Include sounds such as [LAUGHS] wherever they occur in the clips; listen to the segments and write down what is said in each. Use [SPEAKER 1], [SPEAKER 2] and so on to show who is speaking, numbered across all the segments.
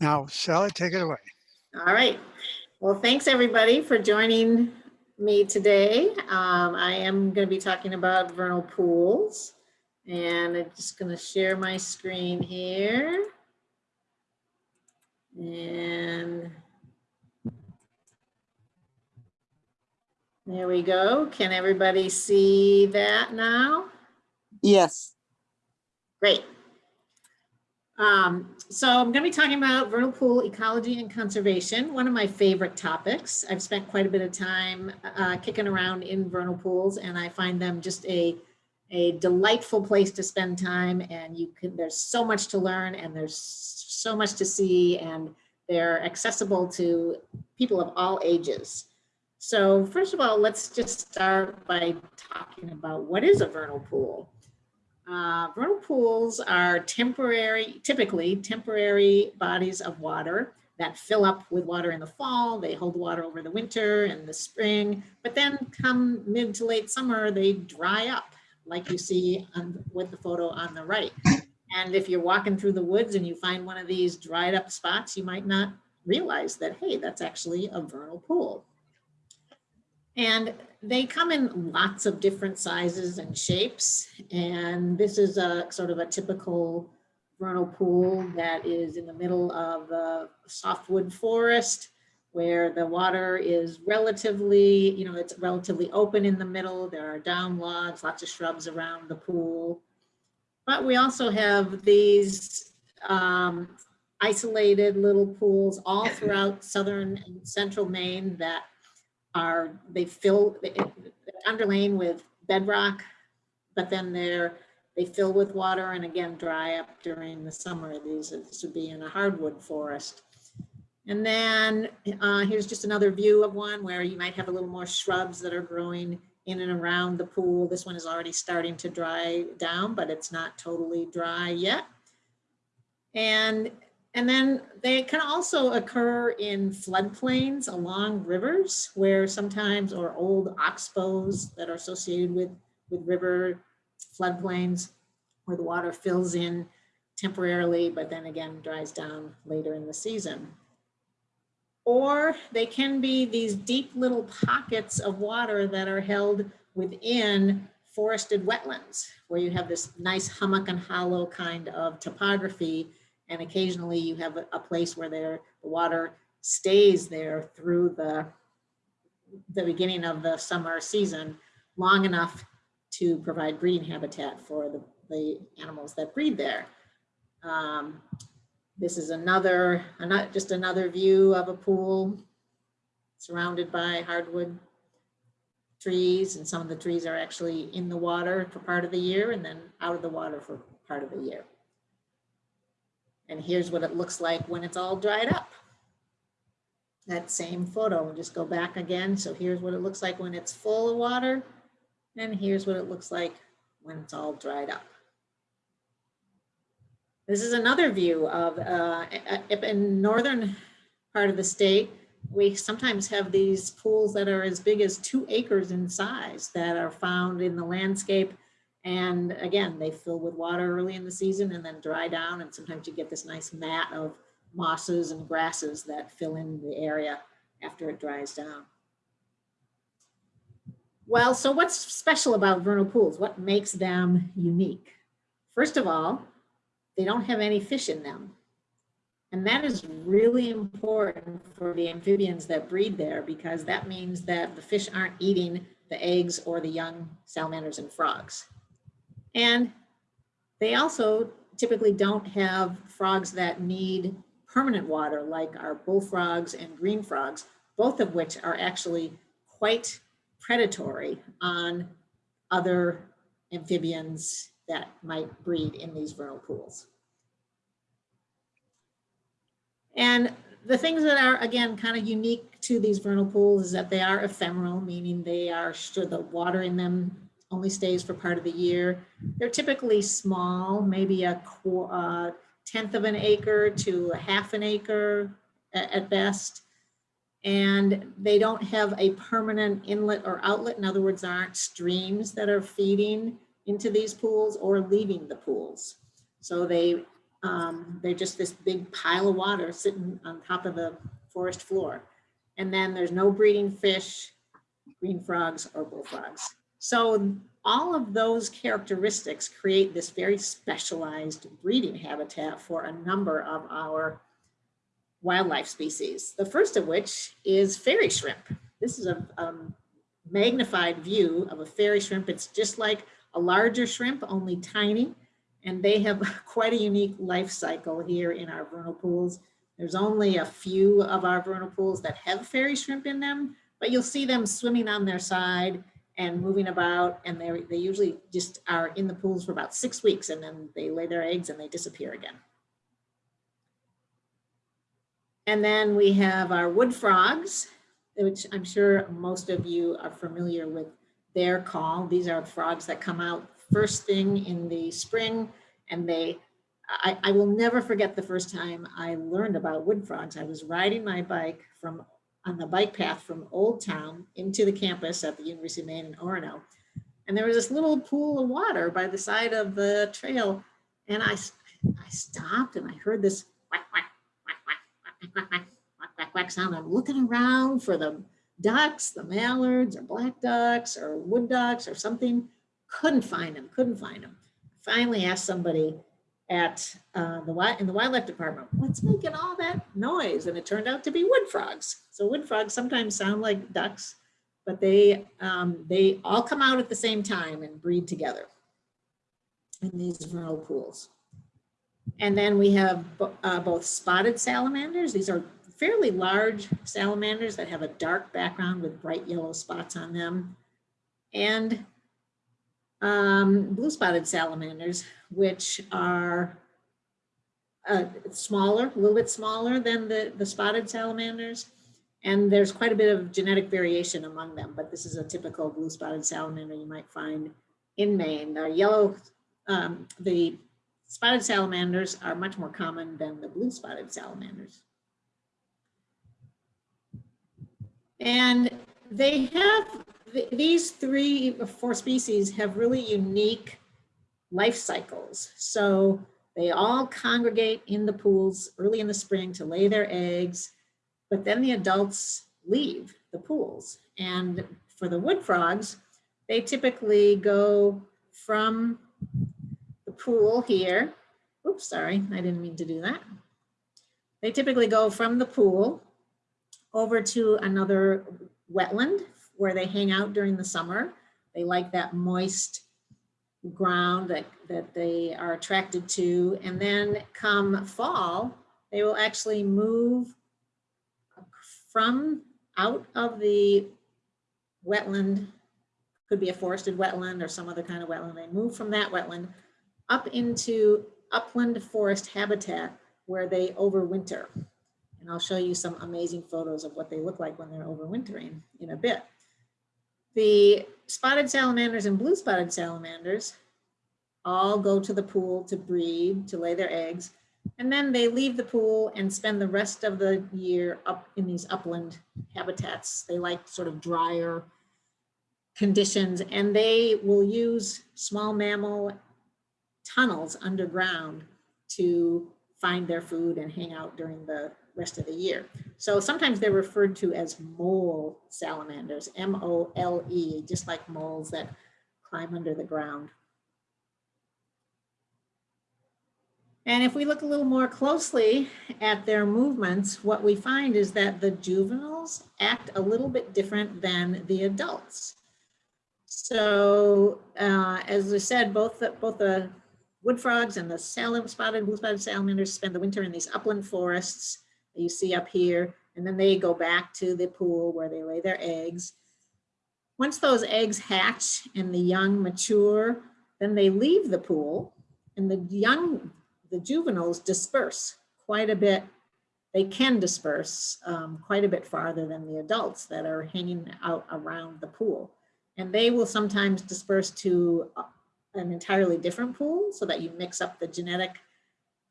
[SPEAKER 1] Now, Sally, take it away.
[SPEAKER 2] All right. Well, thanks everybody for joining me today. Um, I am going to be talking about vernal pools and I'm just going to share my screen here. And there we go. Can everybody see that now?
[SPEAKER 3] Yes.
[SPEAKER 2] Great. Um, so I'm going to be talking about vernal pool ecology and conservation, one of my favorite topics. I've spent quite a bit of time uh, kicking around in vernal pools and I find them just a, a delightful place to spend time and you can, there's so much to learn and there's so much to see and they're accessible to people of all ages. So first of all, let's just start by talking about what is a vernal pool. Uh, vernal pools are temporary, typically temporary bodies of water that fill up with water in the fall. They hold water over the winter and the spring, but then come mid to late summer, they dry up like you see on, with the photo on the right. And if you're walking through the woods and you find one of these dried up spots, you might not realize that, hey, that's actually a vernal pool. And they come in lots of different sizes and shapes. And this is a sort of a typical vernal pool that is in the middle of a softwood forest where the water is relatively, you know, it's relatively open in the middle. There are down logs, lots of shrubs around the pool. But we also have these um, isolated little pools all throughout southern and central Maine that are, they fill, underlain with bedrock, but then they're, they fill with water and again dry up during the summer. These this would be in a hardwood forest. And then uh, here's just another view of one where you might have a little more shrubs that are growing in and around the pool. This one is already starting to dry down, but it's not totally dry yet. And and then they can also occur in floodplains along rivers where sometimes or old oxbows that are associated with, with river floodplains where the water fills in temporarily, but then again dries down later in the season. Or they can be these deep little pockets of water that are held within forested wetlands where you have this nice hummock and hollow kind of topography and occasionally you have a, place where there the water stays there through the the beginning of the summer season long enough to provide breeding habitat for the, the animals that breed there. Um, this is another, not just another view of a pool surrounded by hardwood trees and some of the trees are actually in the water for part of the year and then out of the water for part of the year. And here's what it looks like when it's all dried up. That same photo, we'll just go back again. So here's what it looks like when it's full of water. And here's what it looks like when it's all dried up. This is another view of uh, in northern part of the state. We sometimes have these pools that are as big as two acres in size that are found in the landscape and again, they fill with water early in the season and then dry down. And sometimes you get this nice mat of mosses and grasses that fill in the area after it dries down. Well, so what's special about vernal pools? What makes them unique? First of all, they don't have any fish in them. And that is really important for the amphibians that breed there because that means that the fish aren't eating the eggs or the young salamanders and frogs. And they also typically don't have frogs that need permanent water like our bullfrogs and green frogs, both of which are actually quite predatory on other amphibians that might breed in these vernal pools. And the things that are, again, kind of unique to these vernal pools is that they are ephemeral, meaning they are, sure the water in them only stays for part of the year. They're typically small, maybe a uh, tenth of an acre to a half an acre at, at best. And they don't have a permanent inlet or outlet. In other words, there aren't streams that are feeding into these pools or leaving the pools. So they um, they're just this big pile of water sitting on top of the forest floor. And then there's no breeding fish, green frogs or bullfrogs. So all of those characteristics create this very specialized breeding habitat for a number of our wildlife species. The first of which is fairy shrimp. This is a magnified view of a fairy shrimp. It's just like a larger shrimp, only tiny. And they have [LAUGHS] quite a unique life cycle here in our vernal pools. There's only a few of our vernal pools that have fairy shrimp in them, but you'll see them swimming on their side and moving about. And they, they usually just are in the pools for about six weeks and then they lay their eggs and they disappear again. And then we have our wood frogs, which I'm sure most of you are familiar with their call. These are frogs that come out first thing in the spring and they, I, I will never forget the first time I learned about wood frogs. I was riding my bike from on the bike path from Old Town into the campus at the University of Maine in Orono. And there was this little pool of water by the side of the trail. And I, I stopped and I heard this whack, whack, whack, whack, whack, whack, whack, whack, whack sound. I'm looking around for the ducks, the mallards or black ducks or wood ducks or something. Couldn't find them, couldn't find them. Finally asked somebody at uh, the in the wildlife department, what's making all that noise? And it turned out to be wood frogs. So wood frogs sometimes sound like ducks, but they um, they all come out at the same time and breed together in these vernal pools. And then we have uh, both spotted salamanders. These are fairly large salamanders that have a dark background with bright yellow spots on them. And um, blue spotted salamanders, which are uh, smaller, a little bit smaller than the, the spotted salamanders. And there's quite a bit of genetic variation among them, but this is a typical blue spotted salamander you might find in Maine. The yellow, um, the spotted salamanders are much more common than the blue spotted salamanders. And they have, these three or four species have really unique life cycles. So they all congregate in the pools early in the spring to lay their eggs, but then the adults leave the pools. And for the wood frogs, they typically go from the pool here. Oops, sorry, I didn't mean to do that. They typically go from the pool over to another wetland where they hang out during the summer. They like that moist ground that, that they are attracted to. And then come fall, they will actually move from out of the wetland, could be a forested wetland or some other kind of wetland. They move from that wetland up into upland forest habitat where they overwinter. And I'll show you some amazing photos of what they look like when they're overwintering in a bit. The spotted salamanders and blue spotted salamanders all go to the pool to breed, to lay their eggs, and then they leave the pool and spend the rest of the year up in these upland habitats. They like sort of drier conditions and they will use small mammal tunnels underground to find their food and hang out during the rest of the year. So sometimes they're referred to as mole salamanders, M-O-L-E, just like moles that climb under the ground. And if we look a little more closely at their movements, what we find is that the juveniles act a little bit different than the adults. So uh, as I said, both the, both the wood frogs and the salam spotted blue spotted salamanders spend the winter in these upland forests you see up here, and then they go back to the pool where they lay their eggs. Once those eggs hatch and the young mature, then they leave the pool and the young, the juveniles disperse quite a bit. They can disperse um, quite a bit farther than the adults that are hanging out around the pool. And they will sometimes disperse to uh, an entirely different pool so that you mix up the genetic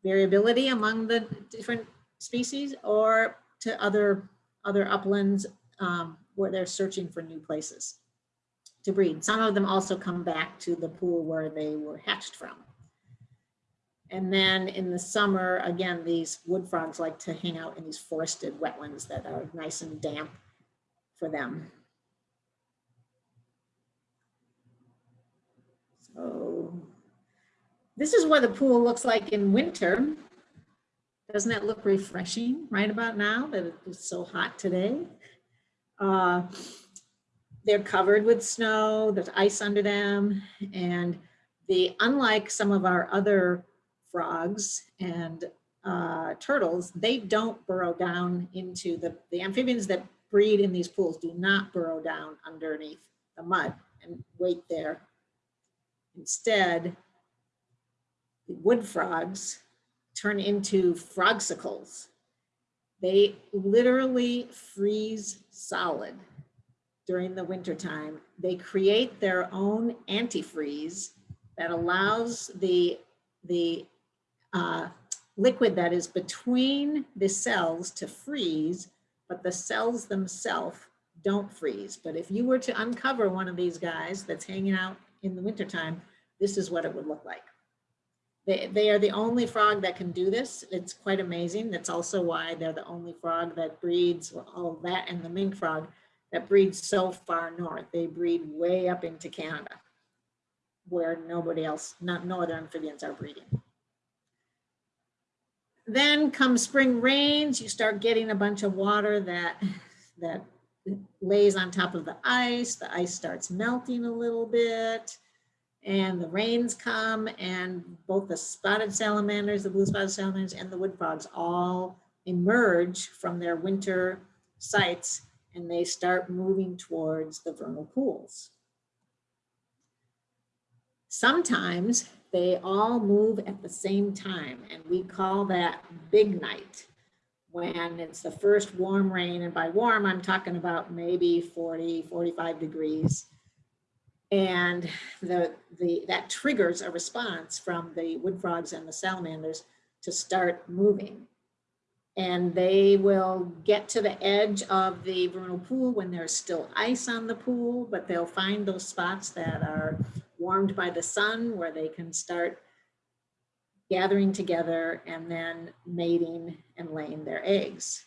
[SPEAKER 2] variability among the different species or to other, other uplands um, where they're searching for new places to breed. Some of them also come back to the pool where they were hatched from. And then in the summer, again, these wood frogs like to hang out in these forested wetlands that are nice and damp for them. So this is what the pool looks like in winter. Doesn't that look refreshing right about now that it's so hot today? Uh, they're covered with snow, there's ice under them, and the unlike some of our other frogs and uh, turtles, they don't burrow down into the, the amphibians that breed in these pools do not burrow down underneath the mud and wait there. Instead, the wood frogs turn into frogsicles. They literally freeze solid during the wintertime. They create their own antifreeze that allows the, the uh, liquid that is between the cells to freeze, but the cells themselves don't freeze. But if you were to uncover one of these guys that's hanging out in the wintertime, this is what it would look like. They, they are the only frog that can do this. It's quite amazing. That's also why they're the only frog that breeds, all that and the mink frog that breeds so far north. They breed way up into Canada where nobody else, not no other amphibians are breeding. Then come spring rains, you start getting a bunch of water that, that lays on top of the ice. The ice starts melting a little bit and the rains come and both the spotted salamanders, the blue spotted salamanders and the wood frogs all emerge from their winter sites and they start moving towards the vernal pools. Sometimes they all move at the same time and we call that big night when it's the first warm rain and by warm I'm talking about maybe 40 45 degrees and the the that triggers a response from the wood frogs and the salamanders to start moving and they will get to the edge of the vernal pool when there's still ice on the pool, but they'll find those spots that are warmed by the sun where they can start gathering together and then mating and laying their eggs.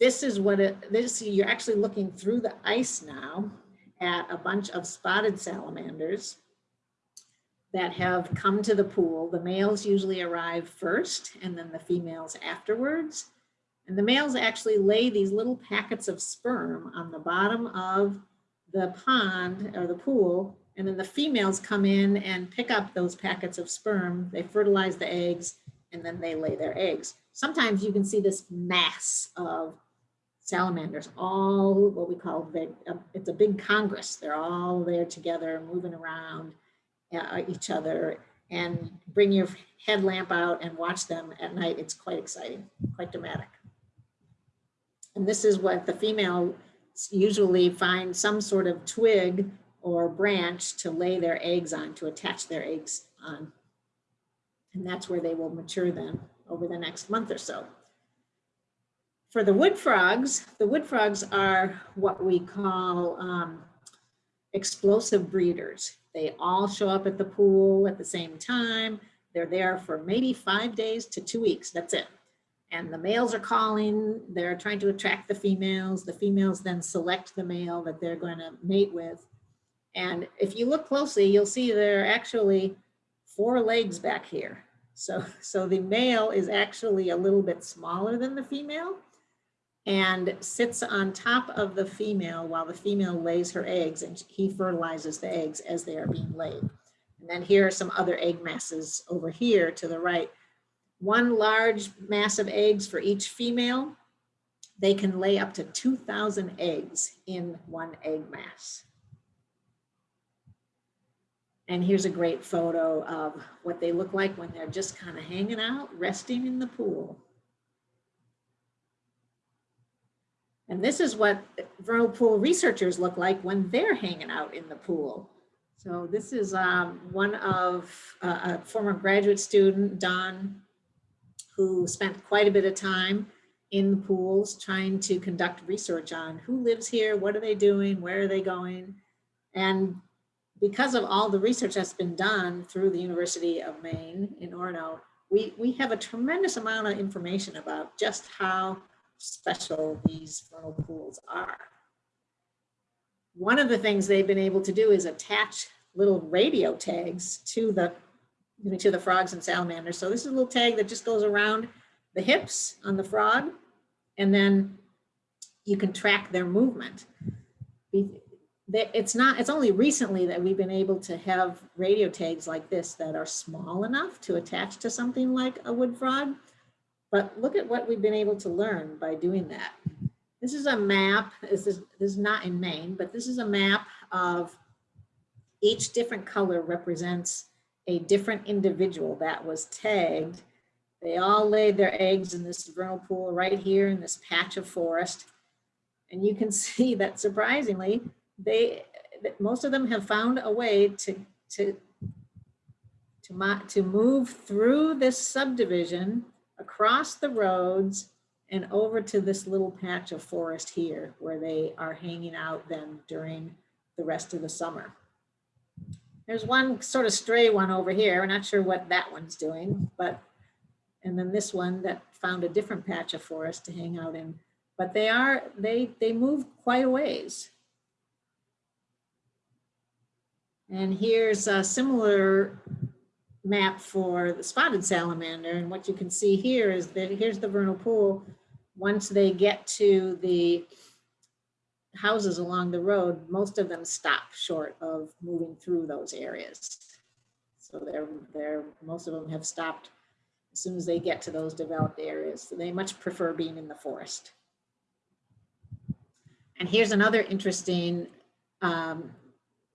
[SPEAKER 2] This is what it, this, you're actually looking through the ice now at a bunch of spotted salamanders that have come to the pool. The males usually arrive first and then the females afterwards. And the males actually lay these little packets of sperm on the bottom of the pond or the pool. And then the females come in and pick up those packets of sperm. They fertilize the eggs and then they lay their eggs. Sometimes you can see this mass of salamanders, all what we call, big, uh, it's a big congress. They're all there together moving around uh, each other and bring your headlamp out and watch them at night. It's quite exciting, quite dramatic. And this is what the female usually find some sort of twig or branch to lay their eggs on, to attach their eggs on. And that's where they will mature then over the next month or so. For the wood frogs, the wood frogs are what we call um, explosive breeders. They all show up at the pool at the same time. They're there for maybe five days to two weeks. That's it. And the males are calling, they're trying to attract the females. The females then select the male that they're going to mate with. And if you look closely, you'll see there are actually four legs back here. So, so the male is actually a little bit smaller than the female and sits on top of the female while the female lays her eggs and he fertilizes the eggs as they are being laid. And then here are some other egg masses over here to the right. One large mass of eggs for each female. They can lay up to 2,000 eggs in one egg mass. And here's a great photo of what they look like when they're just kind of hanging out, resting in the pool. And this is what vernal pool researchers look like when they're hanging out in the pool. So this is um, one of uh, a former graduate student, Don, who spent quite a bit of time in the pools trying to conduct research on who lives here, what are they doing, where are they going? And because of all the research that's been done through the University of Maine in Orono, we, we have a tremendous amount of information about just how special these vernal pools are. One of the things they've been able to do is attach little radio tags to the to the frogs and salamanders. So this is a little tag that just goes around the hips on the frog, and then you can track their movement. It's not, it's only recently that we've been able to have radio tags like this that are small enough to attach to something like a wood frog. But look at what we've been able to learn by doing that. This is a map, this is, this is not in Maine, but this is a map of each different color represents a different individual that was tagged. They all laid their eggs in this vernal pool right here in this patch of forest. And you can [LAUGHS] see that surprisingly, they most of them have found a way to, to, to, to move through this subdivision across the roads and over to this little patch of forest here where they are hanging out then during the rest of the summer. There's one sort of stray one over here. We're not sure what that one's doing, but, and then this one that found a different patch of forest to hang out in. But they are, they, they move quite a ways. And here's a similar map for the spotted salamander. And what you can see here is that here's the vernal pool. Once they get to the houses along the road, most of them stop short of moving through those areas. So they're, they're, most of them have stopped as soon as they get to those developed areas. So they much prefer being in the forest. And here's another interesting um,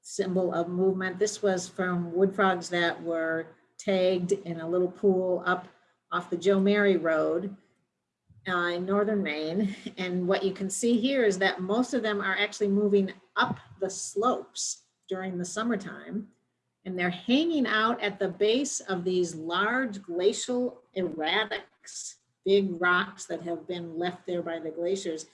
[SPEAKER 2] symbol of movement. This was from wood frogs that were tagged in a little pool up off the Joe Mary Road uh, in northern Maine. And what you can see here is that most of them are actually moving up the slopes during the summertime. And they're hanging out at the base of these large glacial erratics, big rocks that have been left there by the glaciers.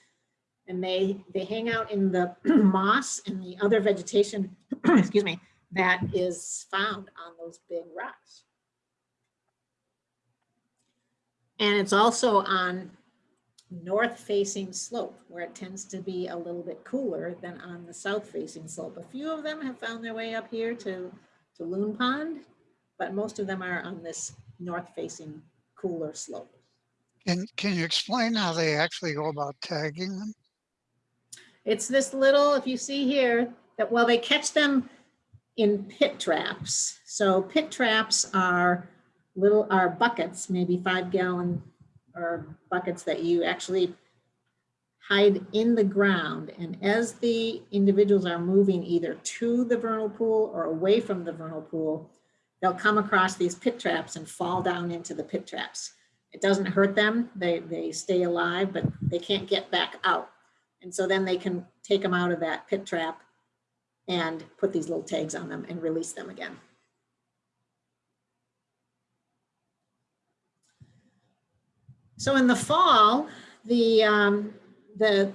[SPEAKER 2] And they, they hang out in the [CLEARS THROAT] moss and the other vegetation, [CLEARS THROAT] excuse me, that is found on those big rocks. And it's also on north facing slope where it tends to be a little bit cooler than on the south facing slope. A few of them have found their way up here to, to Loon Pond, but most of them are on this north facing cooler slope.
[SPEAKER 1] Can, can you explain how they actually go about tagging them?
[SPEAKER 2] It's this little, if you see here, that well, they catch them in pit traps. So pit traps are little, are buckets, maybe five gallon or buckets that you actually hide in the ground. And as the individuals are moving either to the vernal pool or away from the vernal pool, they'll come across these pit traps and fall down into the pit traps. It doesn't hurt them. They, they stay alive, but they can't get back out. And so then they can take them out of that pit trap and put these little tags on them and release them again. So in the fall, the, um, the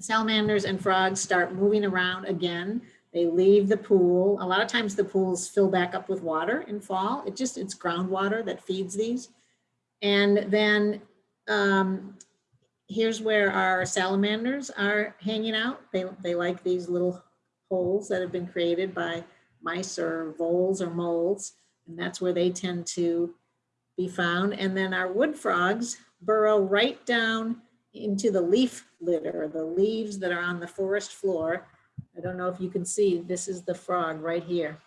[SPEAKER 2] salamanders and frogs start moving around again. They leave the pool. A lot of times the pools fill back up with water in fall. It just, it's groundwater that feeds these. And then um, here's where our salamanders are hanging out. They, they like these little holes that have been created by mice or voles or moles. And that's where they tend to be found. And then our wood frogs burrow right down into the leaf litter, the leaves that are on the forest floor. I don't know if you can see, this is the frog right here.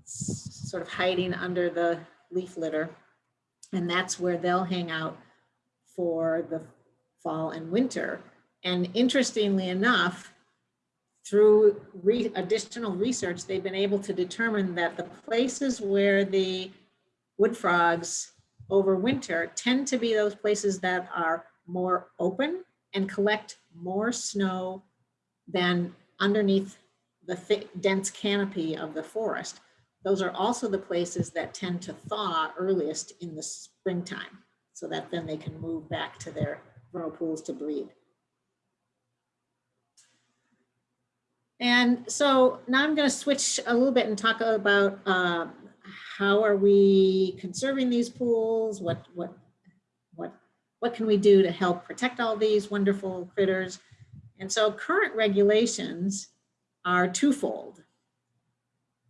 [SPEAKER 2] It's sort of hiding under the leaf litter. And that's where they'll hang out for the fall and winter. And interestingly enough, through re additional research, they've been able to determine that the places where the wood frogs over winter tend to be those places that are more open and collect more snow than underneath the thick, dense canopy of the forest. Those are also the places that tend to thaw earliest in the springtime so that then they can move back to their vernal pools to breed. And so now I'm going to switch a little bit and talk about uh, how are we conserving these pools? What, what, what, what can we do to help protect all these wonderful critters? And so current regulations are twofold.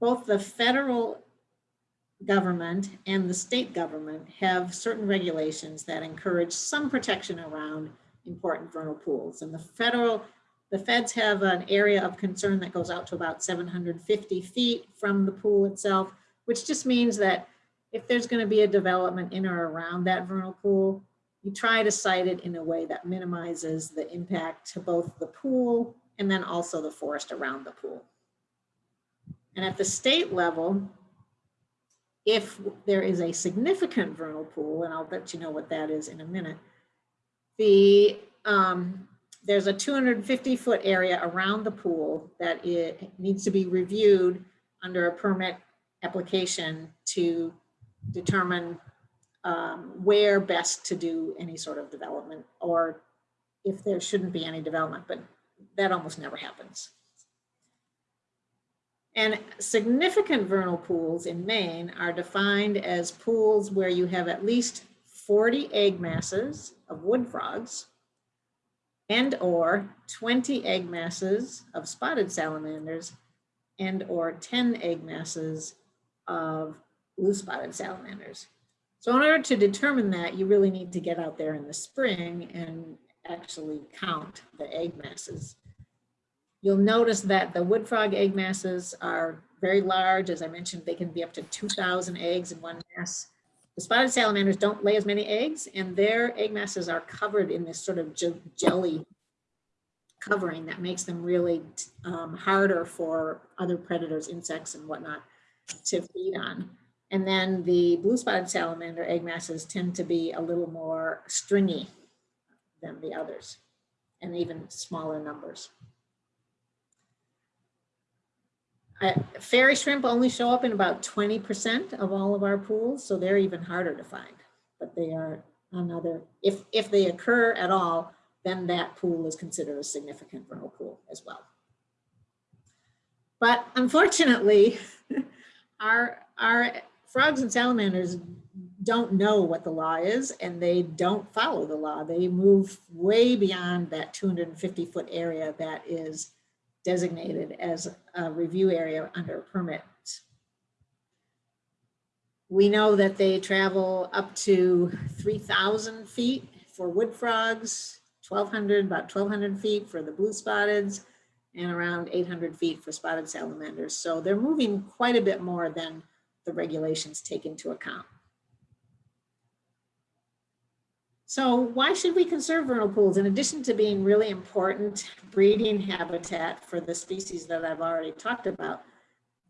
[SPEAKER 2] Both the federal government and the state government have certain regulations that encourage some protection around important vernal pools. And the federal, the feds have an area of concern that goes out to about 750 feet from the pool itself, which just means that if there's going to be a development in or around that vernal pool, you try to site it in a way that minimizes the impact to both the pool and then also the forest around the pool. And at the state level, if there is a significant vernal pool, and I'll let you know what that is in a minute, the um, there's a 250 foot area around the pool that it needs to be reviewed under a permit application to determine um, where best to do any sort of development or if there shouldn't be any development, but that almost never happens. And significant vernal pools in Maine are defined as pools where you have at least 40 egg masses of wood frogs and or 20 egg masses of spotted salamanders and or 10 egg masses of blue spotted salamanders. So in order to determine that, you really need to get out there in the spring and actually count the egg masses. You'll notice that the wood frog egg masses are very large. As I mentioned, they can be up to 2,000 eggs in one mass. The spotted salamanders don't lay as many eggs and their egg masses are covered in this sort of jelly covering that makes them really um, harder for other predators, insects and whatnot to feed on. And then the blue spotted salamander egg masses tend to be a little more stringy than the others and even smaller numbers. Uh, fairy shrimp only show up in about 20% of all of our pools, so they're even harder to find. But they are another, if, if they occur at all, then that pool is considered a significant vernal pool as well. But unfortunately, [LAUGHS] our, our frogs and salamanders don't know what the law is and they don't follow the law. They move way beyond that 250 foot area that is designated as a review area under permit. We know that they travel up to 3,000 feet for wood frogs, 1,200, about 1,200 feet for the blue spotteds, and around 800 feet for spotted salamanders. So they're moving quite a bit more than the regulations take into account. So why should we conserve vernal pools? In addition to being really important breeding habitat for the species that I've already talked about,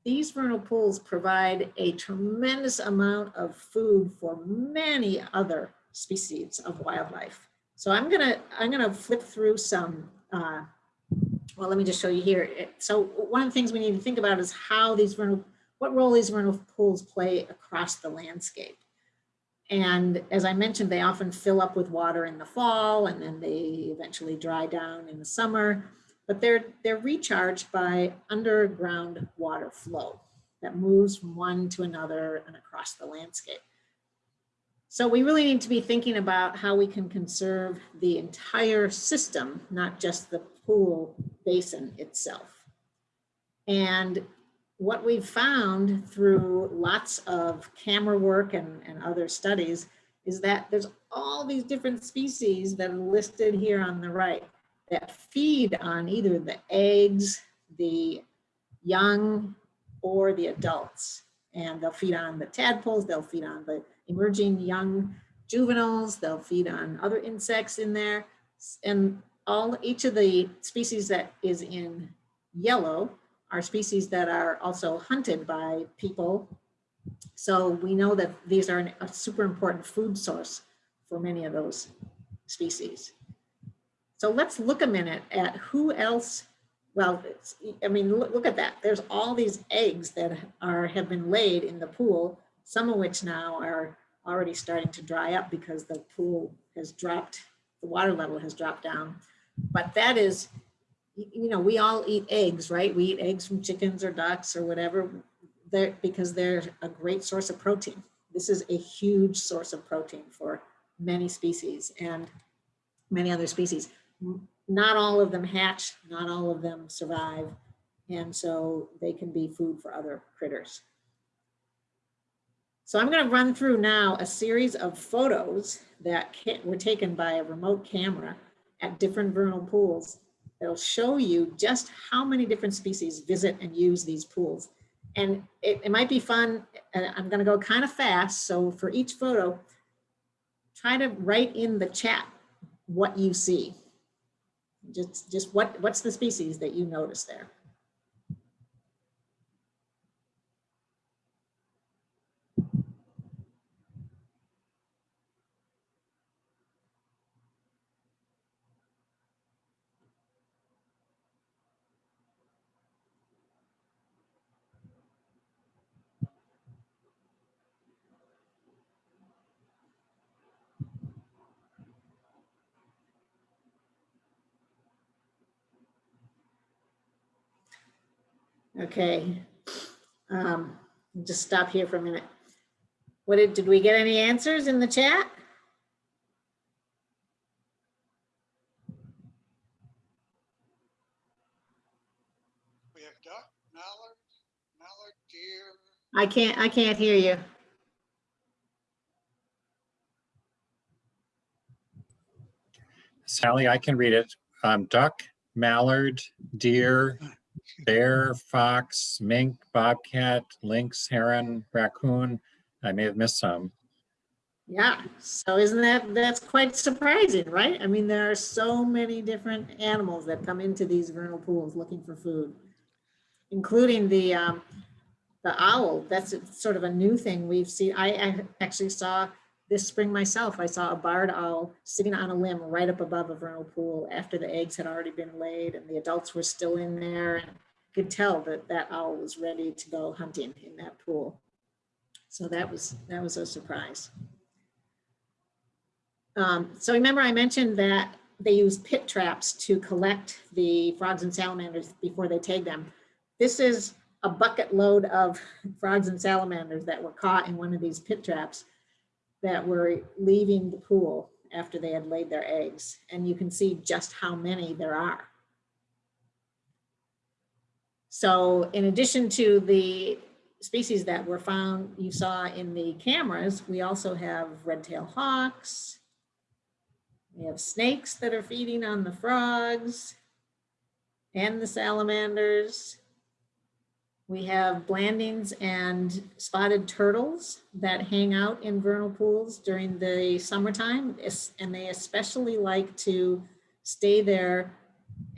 [SPEAKER 2] these vernal pools provide a tremendous amount of food for many other species of wildlife. So I'm gonna I'm gonna flip through some. Uh, well, let me just show you here. So one of the things we need to think about is how these vernal, what role these vernal pools play across the landscape. And as I mentioned, they often fill up with water in the fall and then they eventually dry down in the summer, but they're, they're recharged by underground water flow that moves from one to another and across the landscape. So we really need to be thinking about how we can conserve the entire system, not just the pool basin itself. And what we've found through lots of camera work and, and other studies is that there's all these different species that are listed here on the right that feed on either the eggs, the young, or the adults. And they'll feed on the tadpoles, they'll feed on the emerging young juveniles, they'll feed on other insects in there. And all each of the species that is in yellow are species that are also hunted by people. So we know that these are a super important food source for many of those species. So let's look a minute at who else, well, I mean, look, look at that. There's all these eggs that are have been laid in the pool, some of which now are already starting to dry up because the pool has dropped, the water level has dropped down. But that is you know, we all eat eggs, right? We eat eggs from chickens or ducks or whatever, they're, because they're a great source of protein. This is a huge source of protein for many species and many other species. Not all of them hatch, not all of them survive, and so they can be food for other critters. So I'm going to run through now a series of photos that were taken by a remote camera at different vernal pools. It'll show you just how many different species visit and use these pools. And it, it might be fun, and I'm going to go kind of fast. So for each photo, try to write in the chat what you see. Just, just what, what's the species that you notice there? Okay. Um, just stop here for a minute. What did, did we get any answers in the chat?
[SPEAKER 1] We have duck, mallard, mallard, deer.
[SPEAKER 2] I can't, I can't hear you.
[SPEAKER 3] Sally, I can read it. Um, duck, mallard, deer, bear, fox, mink, bobcat, lynx, heron, raccoon. I may have missed some.
[SPEAKER 2] Yeah, so isn't that, that's quite surprising, right? I mean, there are so many different animals that come into these vernal pools looking for food, including the, um, the owl. That's sort of a new thing we've seen. I, I actually saw this spring myself. I saw a barred owl sitting on a limb right up above a vernal pool after the eggs had already been laid and the adults were still in there. and Could tell that that owl was ready to go hunting in that pool. So that was, that was a surprise. Um, so remember I mentioned that they use pit traps to collect the frogs and salamanders before they tag them. This is a bucket load of [LAUGHS] frogs and salamanders that were caught in one of these pit traps that were leaving the pool after they had laid their eggs. And you can see just how many there are. So in addition to the species that were found, you saw in the cameras, we also have red-tailed hawks. We have snakes that are feeding on the frogs and the salamanders. We have Blanding's and spotted turtles that hang out in vernal pools during the summertime. And they especially like to stay there,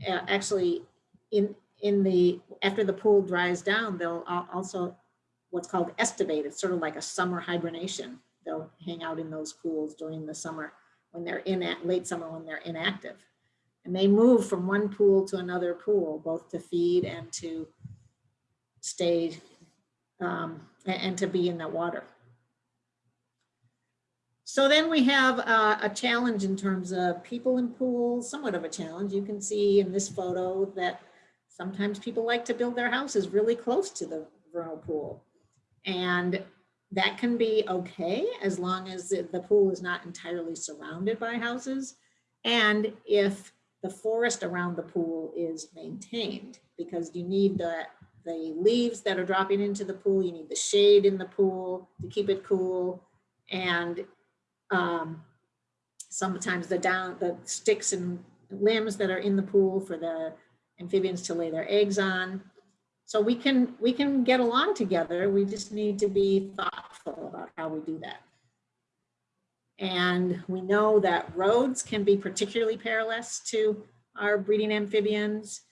[SPEAKER 2] uh, actually in, in the, after the pool dries down, they'll also what's called estivate. It's sort of like a summer hibernation. They'll hang out in those pools during the summer when they're in at late summer when they're inactive. And they move from one pool to another pool, both to feed and to stay um, and, to be in the water. So then we have uh, a challenge in terms of people in pools, somewhat of a challenge. You can see in this photo that sometimes people like to build their houses really close to the vernal pool. And that can be okay as long as the pool is not entirely surrounded by houses. And if the forest around the pool is maintained, because you need the, the leaves that are dropping into the pool, you need the shade in the pool to keep it cool. And um, sometimes the down, the sticks and limbs that are in the pool for the amphibians to lay their eggs on. So we can, we can get along together. We just need to be thoughtful about how we do that. And we know that roads can be particularly perilous to our breeding amphibians.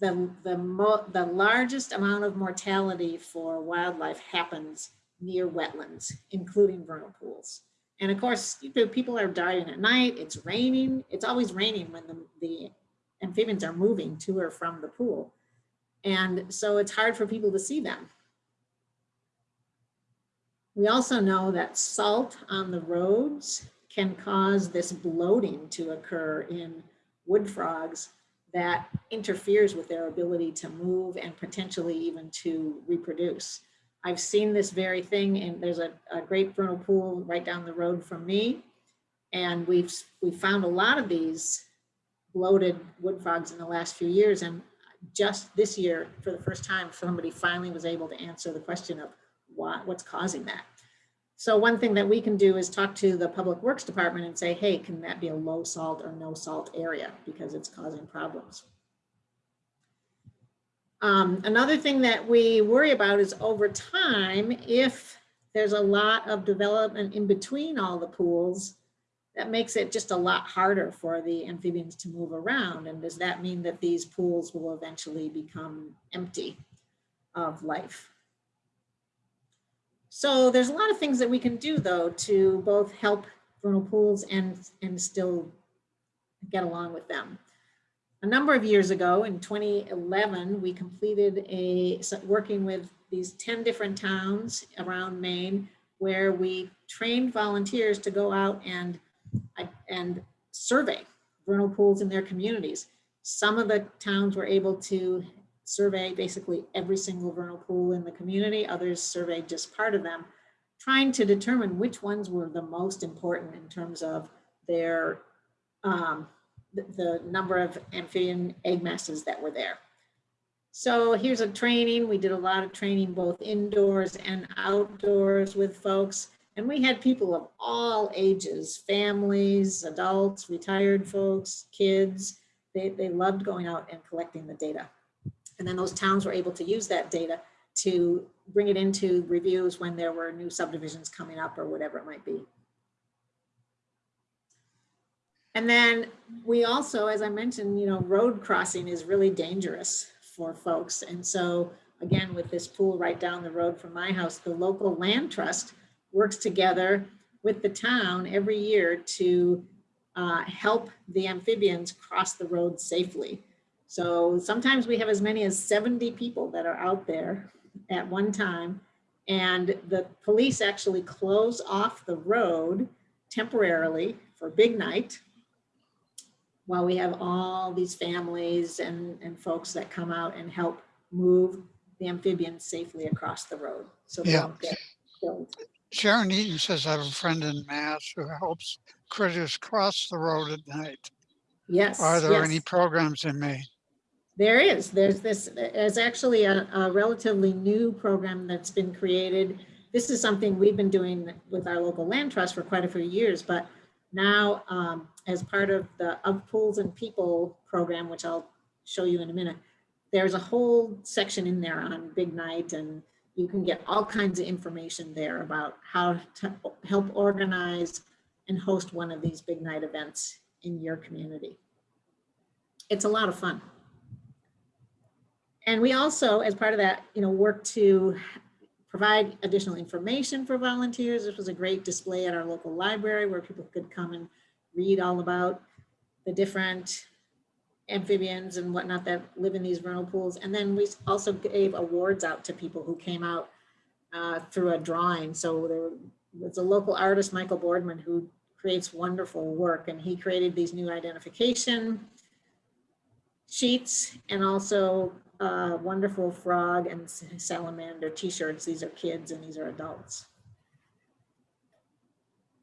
[SPEAKER 2] The, the, mo the largest amount of mortality for wildlife happens near wetlands, including vernal pools. And of course, you know, people are dying at night, it's raining, it's always raining when the, the amphibians are moving to or from the pool. And so it's hard for people to see them. We also know that salt on the roads can cause this bloating to occur in wood frogs that interferes with their ability to move and potentially even to reproduce. I've seen this very thing and there's a, a great vernal pool right down the road from me. And we've, we found a lot of these bloated wood frogs in the last few years. And just this year, for the first time, somebody finally was able to answer the question of why, what's causing that. So one thing that we can do is talk to the Public Works Department and say, hey, can that be a low salt or no salt area because it's causing problems. Um, another thing that we worry about is over time, if there's a lot of development in between all the pools, that makes it just a lot harder for the amphibians to move around. And does that mean that these pools will eventually become empty of life? So there's a lot of things that we can do though to both help vernal pools and, and still get along with them. A number of years ago in 2011, we completed a, working with these 10 different towns around Maine where we trained volunteers to go out and, and survey vernal pools in their communities. Some of the towns were able to survey basically every single vernal pool in the community. Others surveyed just part of them, trying to determine which ones were the most important in terms of their, um, the, the number of amphibian egg masses that were there. So here's a training. We did a lot of training both indoors and outdoors with folks. And we had people of all ages, families, adults, retired folks, kids. They, they loved going out and collecting the data. And then those towns were able to use that data to bring it into reviews when there were new subdivisions coming up or whatever it might be. And then we also, as I mentioned, you know, road crossing is really dangerous for folks. And so again, with this pool right down the road from my house, the local land trust works together with the town every year to uh, help the amphibians cross the road safely. So sometimes we have as many as 70 people that are out there at one time. And the police actually close off the road temporarily for big night while we have all these families and, and folks that come out and help move the amphibians safely across the road. So they
[SPEAKER 1] Yeah.
[SPEAKER 2] don't get killed.
[SPEAKER 1] Sharon Eaton says I have a friend in Mass who helps critters cross the road at night.
[SPEAKER 2] Yes.
[SPEAKER 1] Are there any programs in Maine?
[SPEAKER 2] There is, there's this, there's actually a, a relatively new program that's been created. This is something we've been doing with our local land trust for quite a few years, but now um, as part of the Of Pools and People program, which I'll show you in a minute, there's a whole section in there on Big Night and you can get all kinds of information there about how to help organize and host one of these big night events in your community. It's a lot of fun. And we also, as part of that, you know, work to provide additional information for volunteers. This was a great display at our local library where people could come and read all about the different amphibians and whatnot that live in these vernal pools. And then we also gave awards out to people who came out uh, through a drawing. So there was a local artist, Michael Boardman, who creates wonderful work and he created these new identification sheets and also uh, wonderful frog and salamander t-shirts. These are kids and these are adults.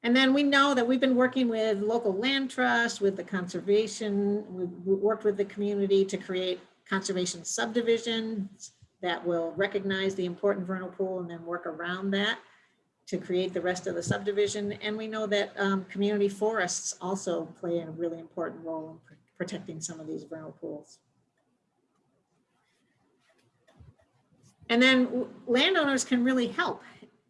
[SPEAKER 2] And then we know that we've been working with local land trust, with the conservation, we've worked with the community to create conservation subdivisions that will recognize the important vernal pool and then work around that to create the rest of the subdivision. And we know that um, community forests also play a really important role in pr- protecting some of these vernal pools. And then landowners can really help.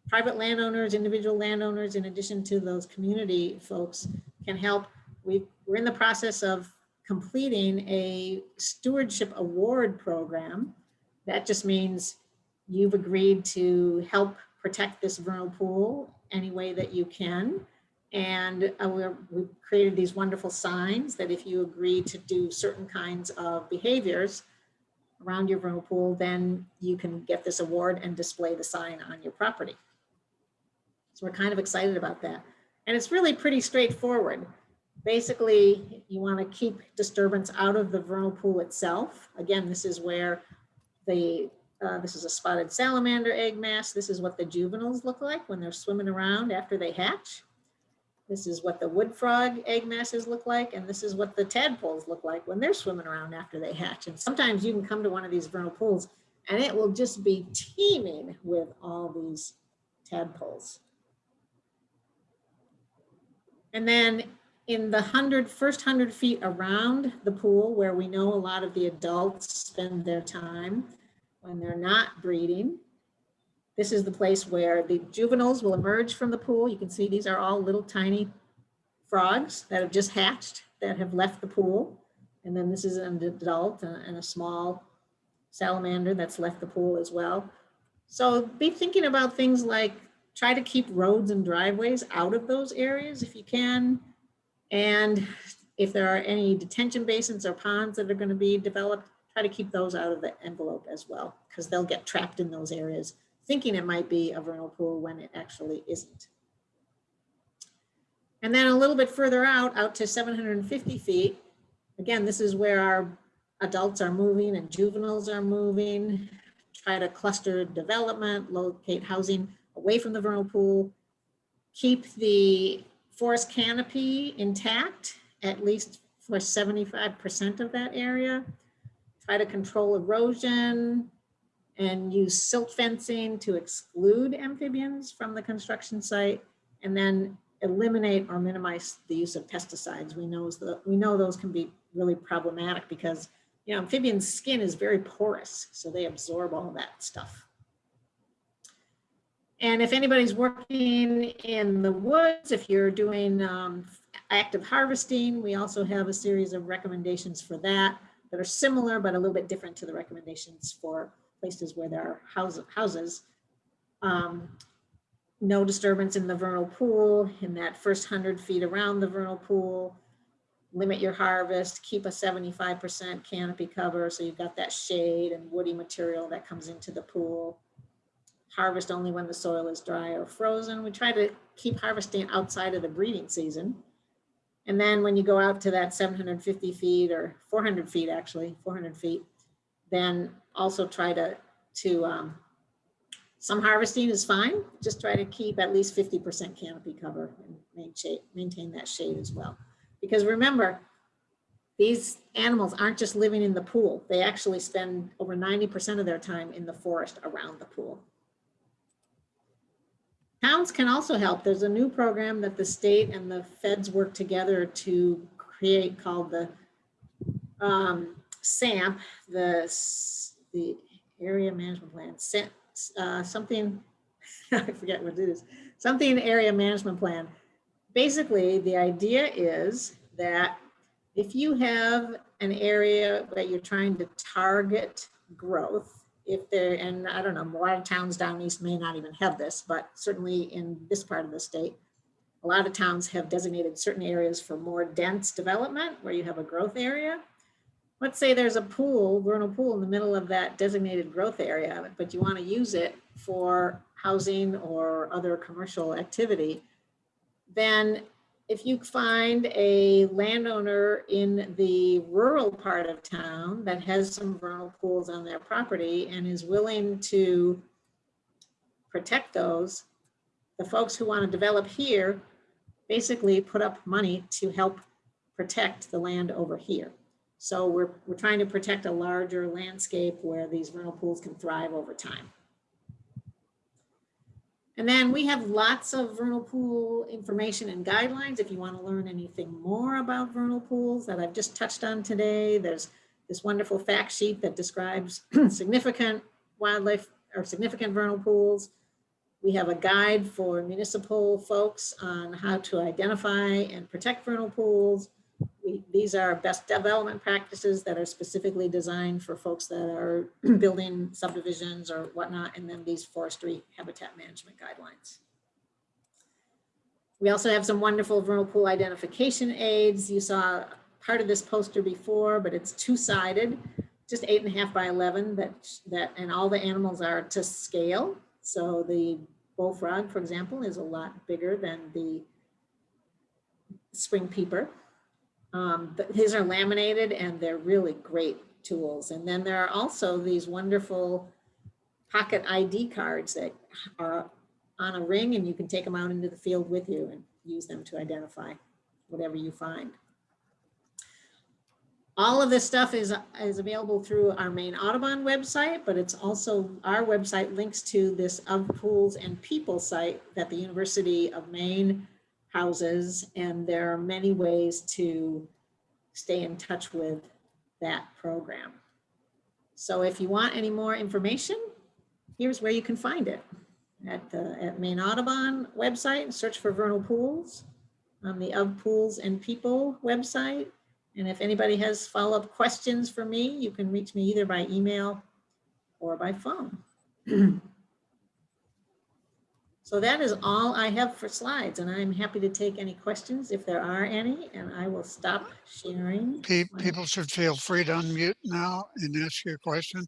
[SPEAKER 2] Private landowners, individual landowners, in addition to those community folks can help. We, we're in the process of completing a stewardship award program. That just means you've agreed to help protect this vernal pool any way that you can. And uh, we've created these wonderful signs that if you agree to do certain kinds of behaviors, around your vernal pool, then you can get this award and display the sign on your property. So we're kind of excited about that. And it's really pretty straightforward. basically, you want to keep disturbance out of the vernal pool itself. Again, this is where the, uh, this is a spotted salamander egg mass. This is what the juveniles look like when they're swimming around after they hatch. This is what the wood frog egg masses look like, and this is what the tadpoles look like when they're swimming around after they hatch. And sometimes you can come to one of these vernal pools and it will just be teeming with all these tadpoles. And then in the hundred, first hundred feet around the pool where we know a lot of the adults spend their time when they're not breeding. This is the place where the juveniles will emerge from the pool. You can see these are all little tiny frogs that have just hatched that have left the pool. And then this is an adult and and a small salamander that's left the pool as well. So be thinking about things like try to keep roads and driveways out of those areas if you can. And if there are any detention basins or ponds that are going to be developed, try to keep those out of the envelope as well, because they'll get trapped in those areas, thinking it might be a vernal pool when it actually isn't. And then a little bit further out, out to 750 feet, again, this is where our adults are moving and juveniles are moving. Try to cluster development, locate housing away from the vernal pool. Keep the forest canopy intact, at least for 75% of that area. Try to control erosion and use silt fencing to exclude amphibians from the construction site. And then eliminate or minimize the use of pesticides. We know, that we know those can be really problematic because you know, amphibian skin is very porous, so they absorb all that stuff. And if anybody's working in the woods, if you're doing um, active harvesting, we also have a series of recommendations for that that are similar, but a little bit different to the recommendations for places where there are house, houses. Um, no disturbance in the vernal pool in that first 100 feet around the vernal pool limit your harvest, keep a 75% canopy cover so you've got that shade and woody material that comes into the pool. Harvest only when the soil is dry or frozen. We try to keep harvesting outside of the breeding season. And then when you go out to that 750 feet or 400 feet, actually 400 feet, then also try to, to um, some harvesting is fine. Just try to keep at least 50% canopy cover and maintain, maintain that shade as well. Because remember, these animals aren't just living in the pool. They actually spend over 90% of their time in the forest around the pool. Towns can also help. There's a new program that the state and the feds work together to create called the um, SAMP, the, the Area Management Plan, uh, something, [LAUGHS] I forget what it is, something Area Management Plan. Basically the idea is that if you have an area that you're trying to target growth, if there, and I don't know, a lot of towns down east may not even have this, but certainly in this part of the state, a lot of towns have designated certain areas for more dense development where you have a growth area. Let's say there's a pool, vernal pool in the middle of that designated growth area, but you want to use it for housing or other commercial activity then if you find a landowner in the rural part of town that has some vernal pools on their property and is willing to protect those, the folks who want to develop here basically put up money to help protect the land over here. So we're, we're trying to protect a larger landscape where these vernal pools can thrive over time. And then we have lots of vernal pool information and guidelines. If you want to learn anything more about vernal pools that I've just touched on today, there's this wonderful fact sheet that describes [CLEARS THROAT] significant wildlife or significant vernal pools. We have a guide for municipal folks on how to identify and protect vernal pools we, these are best development practices that are specifically designed for folks that are [CLEARS THROAT] building subdivisions or whatnot, and then these forestry habitat management guidelines. We also have some wonderful vernal pool identification aids. You saw part of this poster before, but it's two-sided, just eight and a half by 11 that, that, and all the animals are to scale. So the bullfrog, for example, is a lot bigger than the spring peeper Um, his are laminated and they're really great tools. And then there are also these wonderful pocket ID cards that are on a ring and you can take them out into the field with you and use them to identify whatever you find. All of this stuff is, is available through our Maine Audubon website, but it's also, our website links to this of pools and people site that the University of Maine houses. And there are many ways to stay in touch with that program. So if you want any more information, here's where you can find it. At the, at Maine Audubon website, search for vernal pools on the Of Pools and People website. And if anybody has follow-up questions for me, you can reach me either by email or by phone. [CLEARS THROAT] So that is all I have for slides, and I'm happy to take any questions if there are any, and I will stop sharing.
[SPEAKER 1] Pe-
[SPEAKER 2] my-
[SPEAKER 1] People should feel free to unmute now and ask your question.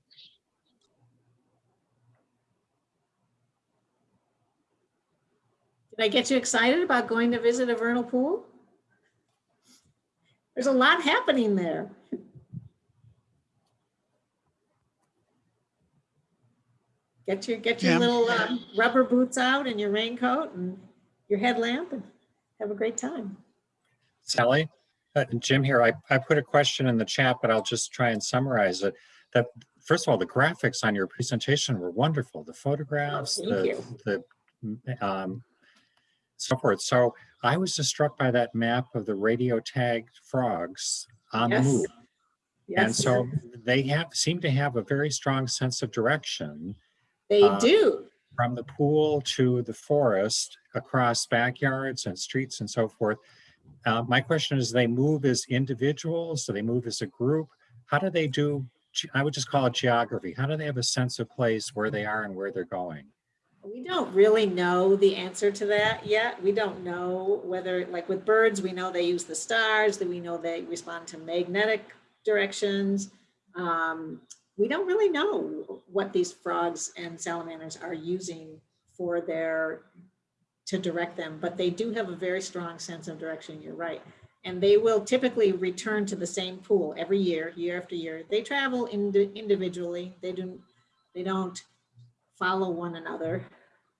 [SPEAKER 2] Did I get you excited about going to visit a vernal pool? There's a lot happening there. Get your, get your
[SPEAKER 1] Yeah.
[SPEAKER 2] little um, rubber boots out and your raincoat and your headlamp and have a great time.
[SPEAKER 3] Sally, uh, Jim here, I, I put a question in the chat, but I'll just try and summarize it. That, first of all, the graphics on your presentation were wonderful, the photographs,
[SPEAKER 2] Oh, thank
[SPEAKER 3] the, the, um, so forth. So I was just struck by that map of the radio tagged frogs on the move.
[SPEAKER 2] Yes.
[SPEAKER 3] move. And so they have, seem to have a very strong sense of direction
[SPEAKER 2] they
[SPEAKER 3] uh,
[SPEAKER 2] do.
[SPEAKER 3] from the pool to the forest, across backyards and streets and so forth. Uh, my question is, they move as individuals? Do they move as a group? How do they do, I would just call it geography. How do they have a sense of place where they are and where they're going?
[SPEAKER 2] We don't really know the answer to that yet. We don't know whether, like with birds, we know they use the stars, that we know they respond to magnetic directions. Um, we don't really know what these frogs and salamanders are using for their, to direct them, but they do have a very strong sense of direction, you're right. And they will typically return to the same pool every year, year after year. They travel indi- individually. They don't, they don't follow one another.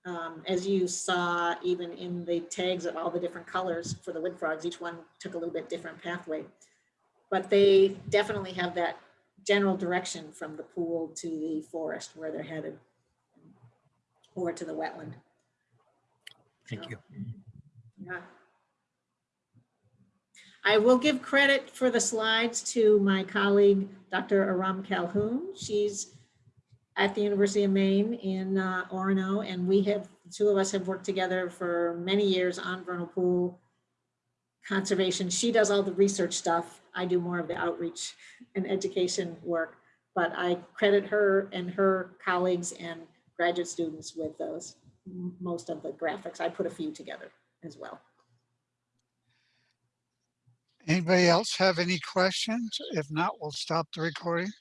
[SPEAKER 2] Um, as you saw, even in the tags of all the different colors for the wood frogs, each one took a little bit different pathway. But they definitely have that general direction from the pool to the forest where they're headed. Or to the wetland.
[SPEAKER 3] Thank you.
[SPEAKER 2] Yeah. I will give credit for the slides to my colleague, Dr. Aram Calhoun. She's at the University of Maine in uh, Orono, and we have, the two of us have worked together for many years on vernal pool conservation. She does all the research stuff. I do more of the outreach and education work, but I credit her and her colleagues and graduate students with those, most of the graphics. I put a few together as well.
[SPEAKER 1] Anybody else have any questions? If not, we'll stop the recording.